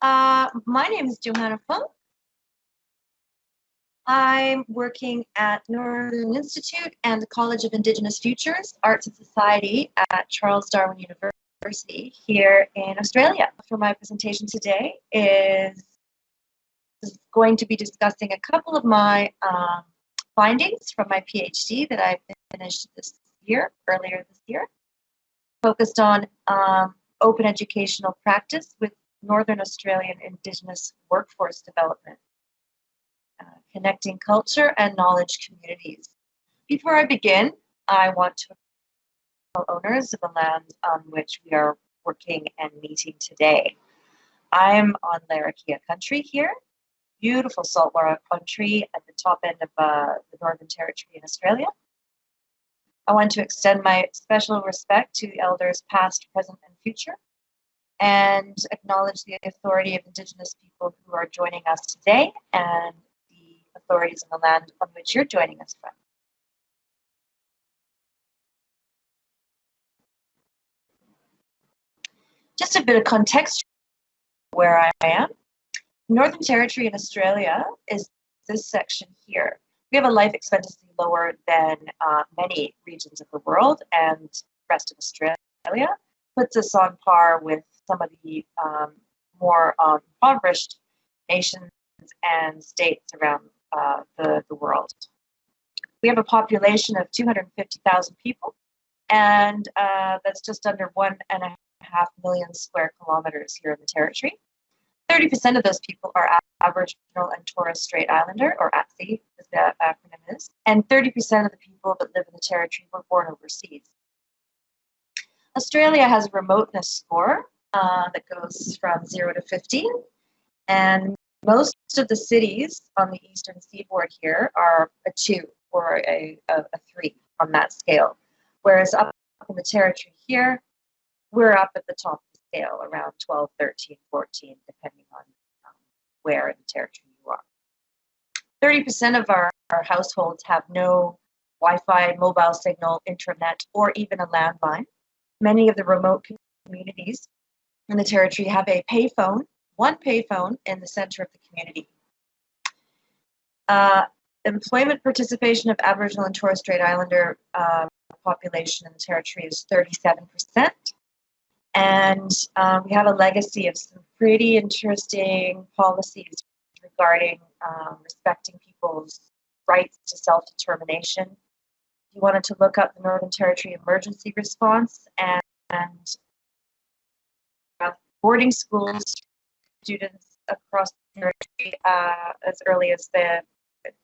Uh, my name is Johanna Funk. I'm working at Northern Institute and the College of Indigenous Futures, Arts and Society at Charles Darwin University here in Australia. For my presentation today is, is going to be discussing a couple of my um, findings from my PhD that I finished this year, earlier this year, focused on um, open educational practice with Northern Australian Indigenous workforce development, uh, connecting culture and knowledge communities. Before I begin, I want to owners of the land on which we are working and meeting today. I'm on Larrakia country here, beautiful saltwater country at the top end of uh, the Northern Territory in Australia. I want to extend my special respect to elders past, present, and future, and acknowledge the authority of Indigenous people who are joining us today and the authorities in the land on which you're joining us from. Just a bit of context where I am. Northern Territory in Australia is this section here. We have a life expectancy lower than uh, many regions of the world and rest of Australia, puts us on par with some of the um, more um, impoverished nations and states around uh, the, the world. We have a population of 250,000 people, and uh, that's just under one and a half million square kilometers here in the territory. 30% of those people are Aboriginal and Torres Strait Islander, or ATSI as the acronym is, and 30% of the people that live in the territory were born overseas. Australia has a remoteness score uh, that goes from 0 to 15, and most of the cities on the eastern seaboard here are a 2 or a, a, a 3 on that scale, whereas up in the territory here, we're up at the top of the scale around 12, 13, 14, depending on um, where in the territory you are. 30% of our, our households have no Wi-Fi, mobile signal, internet, or even a landline. Many of the remote communities in the territory have a payphone, one payphone in the center of the community. Uh, employment participation of Aboriginal and Torres Strait Islander uh, population in the territory is 37%. And um, we have a legacy of some pretty interesting policies regarding um, respecting people's rights to self-determination. You wanted to look up the Northern Territory emergency response and, and boarding schools, students across the country uh, as early as the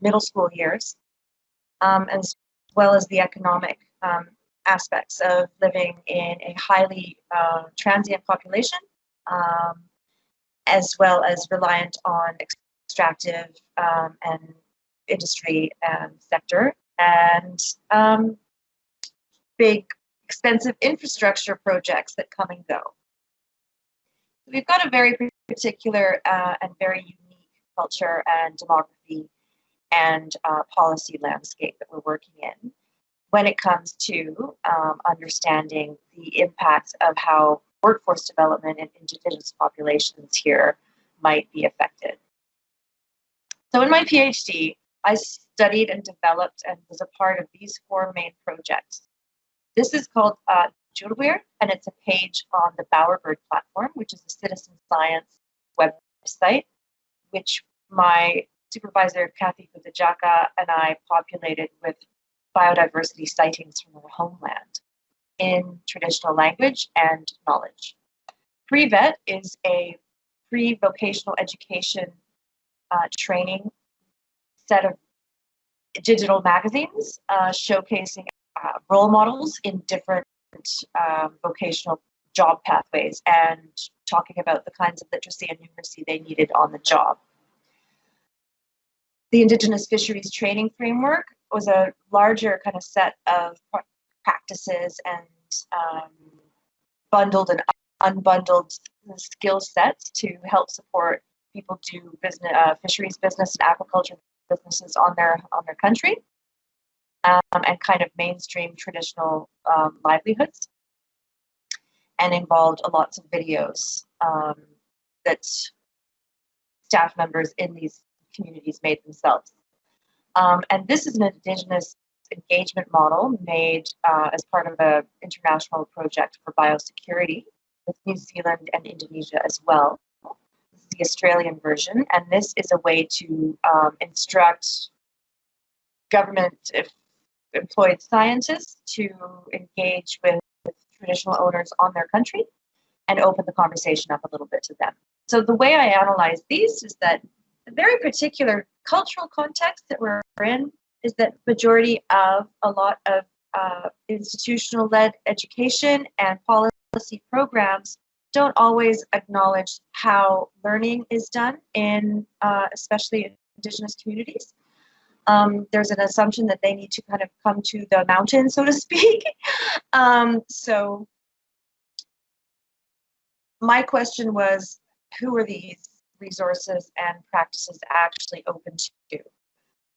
middle school years, um, as well as the economic um, aspects of living in a highly uh, transient population, um, as well as reliant on extractive um, and industry um, sector, and um, big, expensive infrastructure projects that come and go. We've got a very particular uh, and very unique culture and demography and uh, policy landscape that we're working in when it comes to um, understanding the impacts of how workforce development in indigenous populations here might be affected. So in my PhD, I studied and developed and was a part of these four main projects. This is called uh, Julwir, and it's a page on the Bowerbird platform, which is a citizen science website, which my supervisor, Kathy Guthadjaka, and I populated with biodiversity sightings from their homeland in traditional language and knowledge. Pre-vet is a pre-vocational education uh, training set of digital magazines uh, showcasing uh, role models in different um, vocational job pathways and talking about the kinds of literacy and numeracy they needed on the job. The Indigenous Fisheries Training Framework was a larger kind of set of practices and um, bundled and unbundled skill sets to help support people do business, uh, fisheries business and agriculture businesses on their on their country, um, and kind of mainstream traditional um, livelihoods, and involved lots of videos um, that staff members in these communities made themselves. Um, and this is an Indigenous engagement model made uh, as part of an international project for biosecurity with New Zealand and Indonesia as well. This is the Australian version, and this is a way to um, instruct government employed scientists to engage with traditional owners on their country and open the conversation up a little bit to them. So the way I analyze these is that the very particular cultural context that we're in is that majority of a lot of uh, institutional-led education and policy programs don't always acknowledge how learning is done in uh, especially indigenous communities. Um, there's an assumption that they need to kind of come to the mountain, so to speak. um, so my question was, who are these resources and practices actually open to?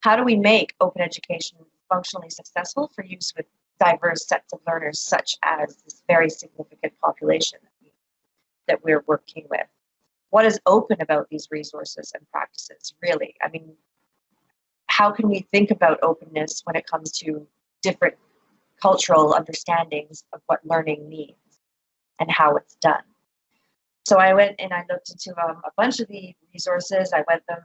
How do we make open education functionally successful for use with diverse sets of learners, such as this very significant population that we're working with? What is open about these resources and practices, really? I mean, how can we think about openness when it comes to different cultural understandings of what learning means and how it's done? So I went and I looked into um, a bunch of the resources. I went them,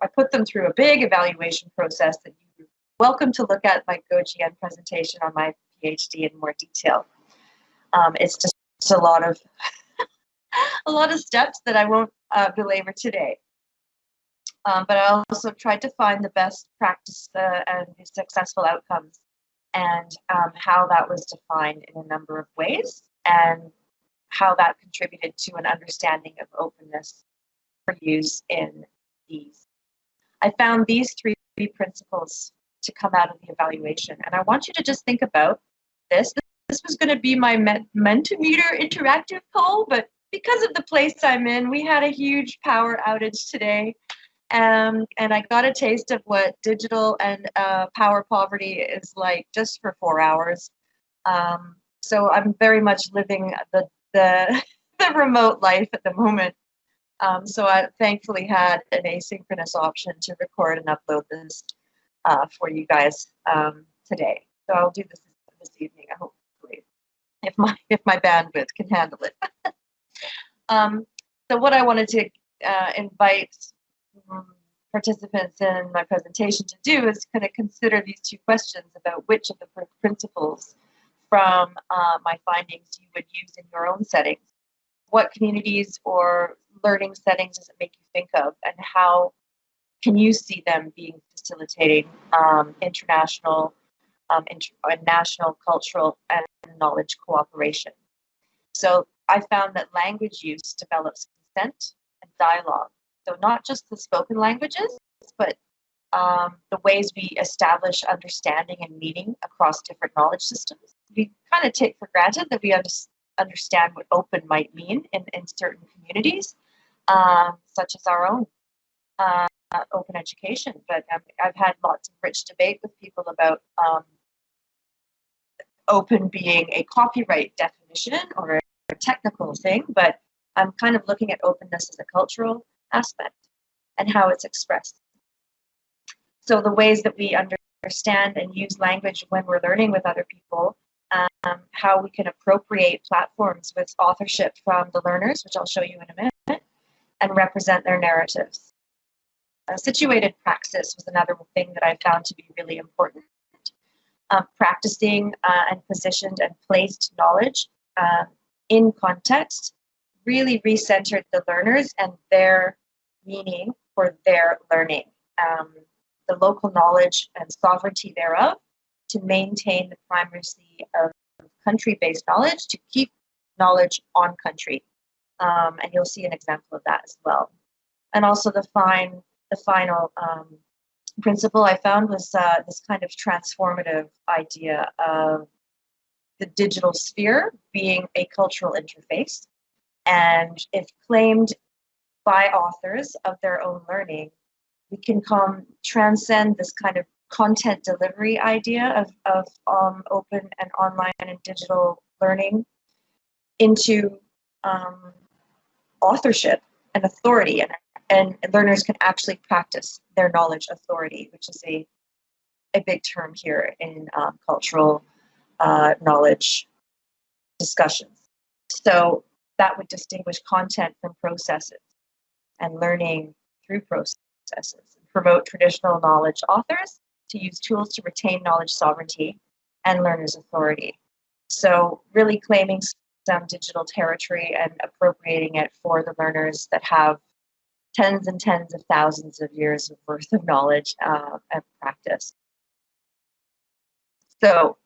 I put them through a big evaluation process that you're welcome to look at my GoGN presentation on my PhD in more detail. Um, it's just a lot of a lot of steps that I won't uh, belabor today. Um, but I also tried to find the best practice uh, and the successful outcomes and um, how that was defined in a number of ways and how that contributed to an understanding of openness for use in these. I found these three principles to come out of the evaluation. And I want you to just think about this. This was going to be my Mentimeter interactive poll, but because of the place I'm in, we had a huge power outage today. Um, and I got a taste of what digital and uh, power poverty is like just for four hours. Um, so I'm very much living the the the remote life at the moment. Um, so I thankfully had an asynchronous option to record and upload this uh, for you guys um, today. So I'll do this this evening, hopefully, if my if my bandwidth can handle it. um, so what I wanted to uh, invite participants in my presentation to do is kind of consider these two questions about which of the principles from uh, my findings you would use in your own settings. What communities or learning settings does it make you think of, and how can you see them being facilitating um, international um, inter national cultural and knowledge cooperation? So I found that language use develops consent and dialogue. So not just the spoken languages, but um, the ways we establish understanding and meaning across different knowledge systems. We kind of take for granted that we under understand what open might mean in, in certain communities, um, such as our own uh, open education. But um, I've had lots of rich debate with people about um, open being a copyright definition or a technical thing, but I'm kind of looking at openness as a cultural aspect and how it's expressed. So the ways that we understand and use language when we're learning with other people, um, how we can appropriate platforms with authorship from the learners, which I'll show you in a minute, and represent their narratives. Uh, situated praxis was another thing that I found to be really important. Um, practicing uh, and positioned and placed knowledge um, in context really recentered the learners and their meaning for their learning. Um, the local knowledge and sovereignty thereof, to maintain the primacy of country-based knowledge, to keep knowledge on country. Um, and you'll see an example of that as well. And also the fine, the final um, principle I found was uh, this kind of transformative idea of the digital sphere being a cultural interface. And if claimed by authors of their own learning, we can come transcend this kind of content delivery idea of, of um, open and online and digital learning into um, authorship and authority and and learners can actually practice their knowledge authority, which is a, a big term here in um, cultural uh, knowledge discussions. So that would distinguish content from processes and learning through processes, promote traditional knowledge authors to use tools to retain knowledge sovereignty and learners' authority. So really claiming some digital territory and appropriating it for the learners that have tens and tens of thousands of years of worth of knowledge uh, and practice. So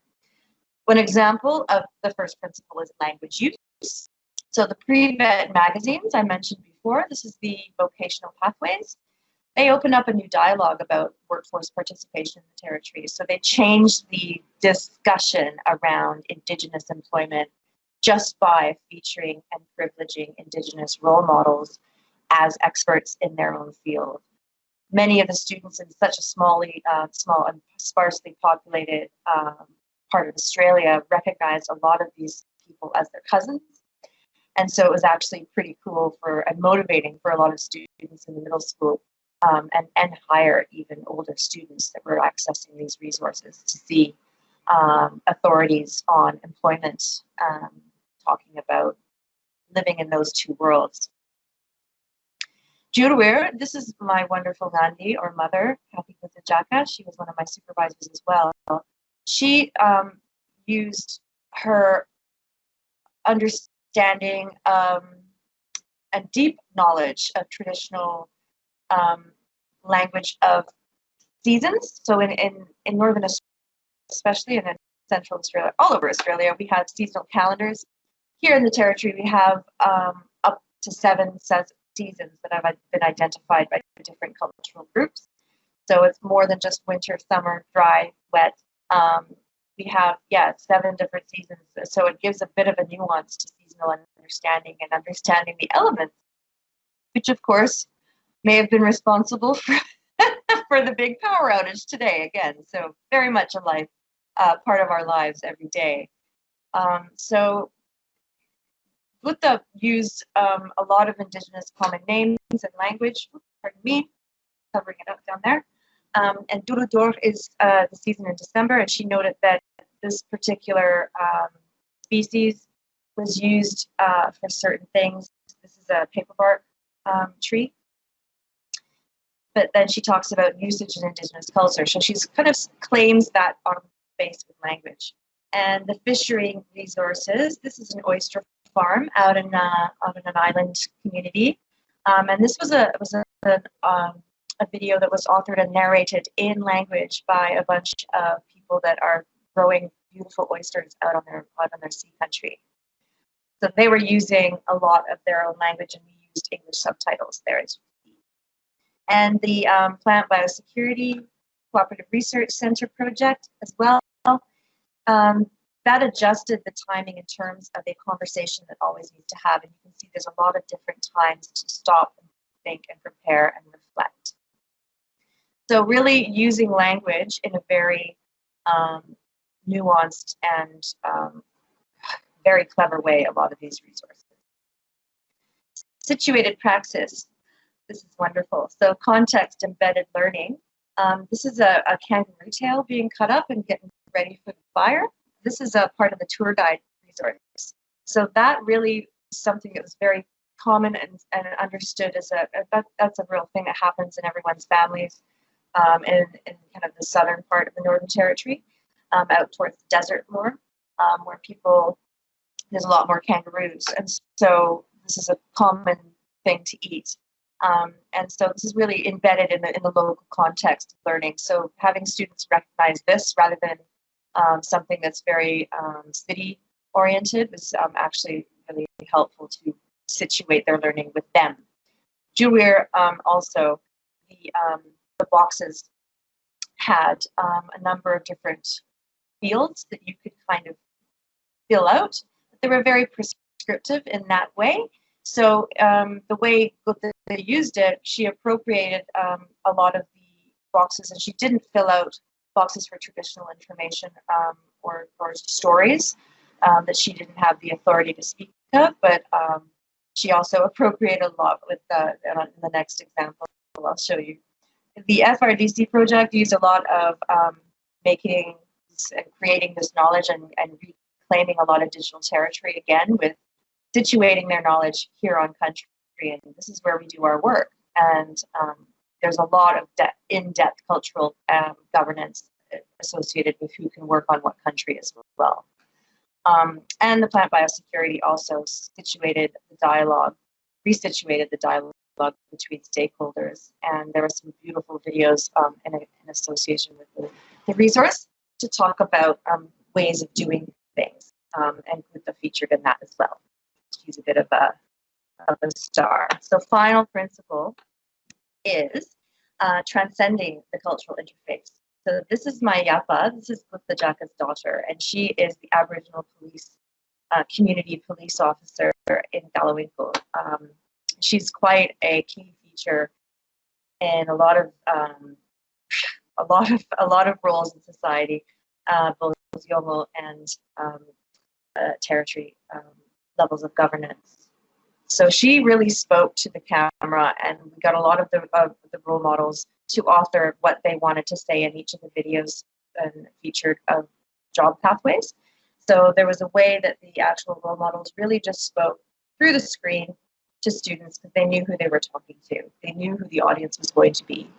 one example of the first principle is language use. So the pre-vet magazines I mentioned before, this is the vocational pathways. They open up a new dialogue about workforce participation in the territories. So they changed the discussion around Indigenous employment just by featuring and privileging Indigenous role models as experts in their own field. Many of the students in such a smally, uh, small and sparsely populated um, part of Australia recognize a lot of these people as their cousins. And so it was actually pretty cool for and motivating for a lot of students in the middle school um, and, and higher, even older students that were accessing these resources to see um, authorities on employment um, talking about living in those two worlds. Jurwir, this is my wonderful Nandi or mother, Kathy Guthadjaka. She was one of my supervisors as well. She um, used her understanding um, and deep knowledge of traditional um, language of seasons. So in, in, in Northern Australia, especially in Central Australia, all over Australia, we have seasonal calendars. Here in the Territory, we have um, up to seven seasons that have been identified by different cultural groups. So it's more than just winter, summer, dry, wet. Um, we have, yeah, seven different seasons. So it gives a bit of a nuance to seasonal understanding and understanding the elements, which of course may have been responsible for, for the big power outage today again. So very much a life, uh, part of our lives every day. Um, so Buddha used um, a lot of indigenous common names and language, pardon me, covering it up down there. Um, and Dhuludur is uh, the season in December, and she noted that this particular um, species was used uh, for certain things. This is a paperbark um, tree. But then she talks about usage in indigenous culture. So she's kind of claims that on base with language. And the fishery resources, this is an oyster farm out in uh, out in an island community, um, and this was a was a, a, um, a video that was authored and narrated in language by a bunch of people that are growing beautiful oysters out on their out on their sea country. So they were using a lot of their own language, and we used English subtitles there as well. And the um, Plant Biosecurity Cooperative Research Center project as well. Um, that adjusted the timing in terms of a conversation that always needs to have. And you can see there's a lot of different times to stop and think and prepare and reflect. So really using language in a very um, nuanced and um, very clever way, a lot of these resources. Situated praxis, this is wonderful. So context embedded learning. Um, this is a, a kangaroo tail being cut up and getting ready for the fire this is a part of the tour guide resource. So that really is something that was very common and, and understood as a, that, that's a real thing that happens in everyone's families um, in, in kind of the southern part of the Northern Territory, um, out towards the desert more, um, where people, there's a lot more kangaroos. And so this is a common thing to eat. Um, and so this is really embedded in the, in the local context of learning. So having students recognize this rather than um, something that's very um, city oriented was um, actually really helpful to situate their learning with them. Jewir um, also, the, the boxes had um, a number of different fields that you could kind of fill out. They were very prescriptive in that way. So um, the way they used it, she appropriated um, a lot of the boxes and she didn't fill out boxes for traditional information um, or, or stories um, that she didn't have the authority to speak of, but um, she also appropriated a lot with the, in the next example I'll show you. The FRDC project used a lot of um, making and creating this knowledge and, and reclaiming a lot of digital territory again with situating their knowledge here on country. And this is where we do our work. And um, there's a lot of de- in-depth cultural um, governance associated with who can work on what country as well. Um, and the plant biosecurity also situated the dialogue, resituated the dialogue between stakeholders. And there were some beautiful videos um, in, a, in, association with the, the, resource to talk about um, ways of doing. Um, and Guta featured in that as well. She's a bit of a, of a star. So final principle is uh, transcending the cultural interface. So this is my Yapa, this is Guthadjaka's daughter, and she is the Aboriginal police, uh, community police officer in Galiwin'ku. Um, she's quite a key feature in a lot of um, a lot of a lot of roles in society, uh, both Yolngu and um, uh, territory um, levels of governance. So she really spoke to the camera, and we got a lot of the of the role models to author what they wanted to say in each of the videos and featured of job pathways. So there was a way that the actual role models really just spoke through the screen to students because they knew who they were talking to. They knew who the audience was going to be.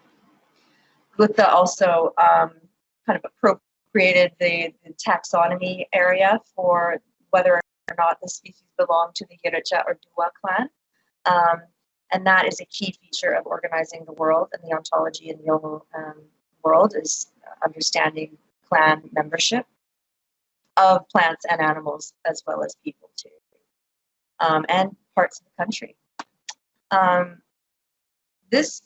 Guta also um, kind of appropriated the, the, taxonomy area for whether or not the species belong to the Yirritja or Dhuwa clan. Um, and that is a key feature of organizing the world and the ontology in the Yolngu um, world is understanding clan membership of plants and animals as well as people too. Um, and parts of the country. Um, this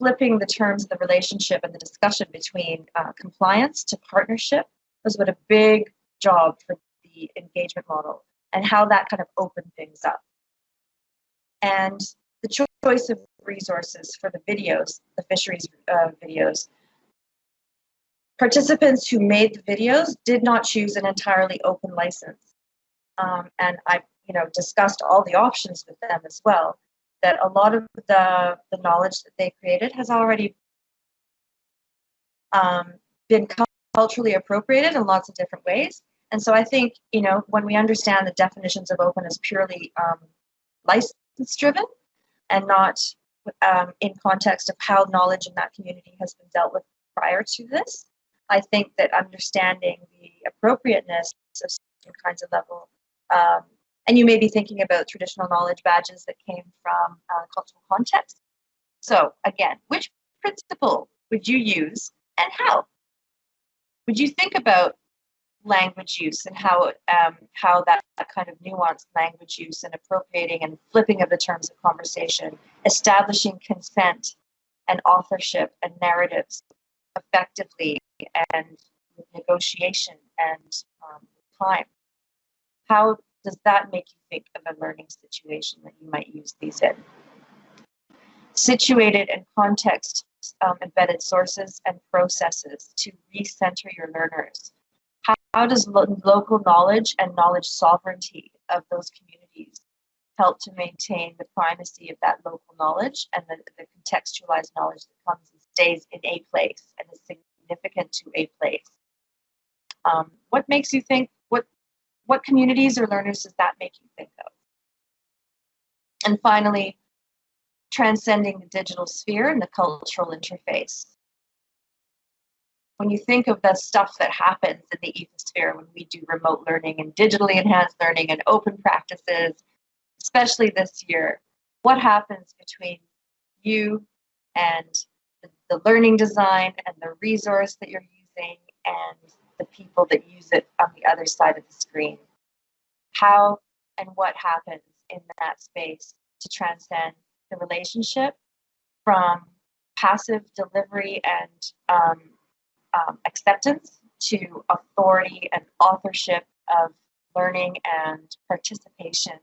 flipping the terms of the relationship and the discussion between uh, compliance to partnership was what a big job for the engagement model and how that kind of opened things up. And the choice of resources for the videos, the fisheries uh, videos, participants who made the videos did not choose an entirely open license. Um, and I you know, discussed all the options with them as well, that a lot of the, the knowledge that they created has already um, been culturally appropriated in lots of different ways. And so I think, you know, when we understand the definitions of open as purely um, license driven and not um, in context of how knowledge in that community has been dealt with prior to this, I think that understanding the appropriateness of certain kinds of level um, and you may be thinking about traditional knowledge badges that came from uh, cultural context. So again, which principle would you use and how? Would you think about language use and how um, how that, kind of nuanced language use and appropriating and flipping of the terms of conversation, establishing consent and authorship and narratives effectively and negotiation and um, time. How does that make you think of a learning situation that you might use these in? Situated and context um, embedded sources and processes to recenter your learners. How, how does lo local knowledge and knowledge sovereignty of those communities help to maintain the primacy of that local knowledge and the, the contextualized knowledge that comes and stays in a place and is significant to a place? Um, what makes you think, what communities or learners does that make you think of? And finally, transcending the digital sphere and the cultural interface. When you think of the stuff that happens in the ethosphere when we do remote learning and digitally enhanced learning and open practices, especially this year, what happens between you and the learning design and the resource that you're using and the people that use it on the other side of the screen. How and what happens in that space to transcend the relationship from passive delivery and um, um, acceptance to authority and authorship of learning and participation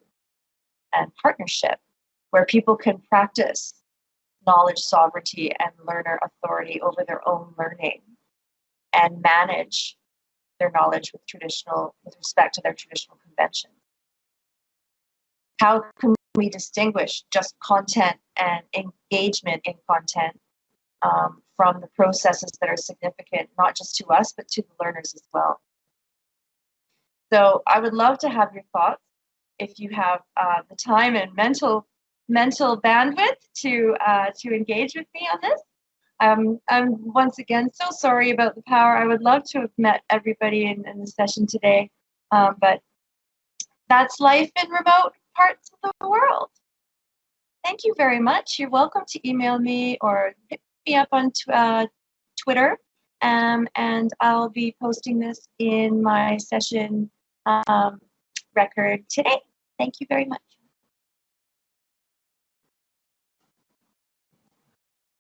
and partnership, where people can practice knowledge sovereignty and learner authority over their own learning and manage their knowledge with traditional, with respect to their traditional conventions. How can we distinguish just content and engagement in content um, from the processes that are significant, not just to us, but to the learners as well. So I would love to have your thoughts if you have uh, the time and mental mental bandwidth to uh, to engage with me on this. Um, I'm once again so sorry about the power. I would love to have met everybody in, in the session today, um, but that's life in remote parts of the world. Thank you very much. You're welcome to email me or hit me up on uh, Twitter, um, and I'll be posting this in my session um, record today. Thank you very much.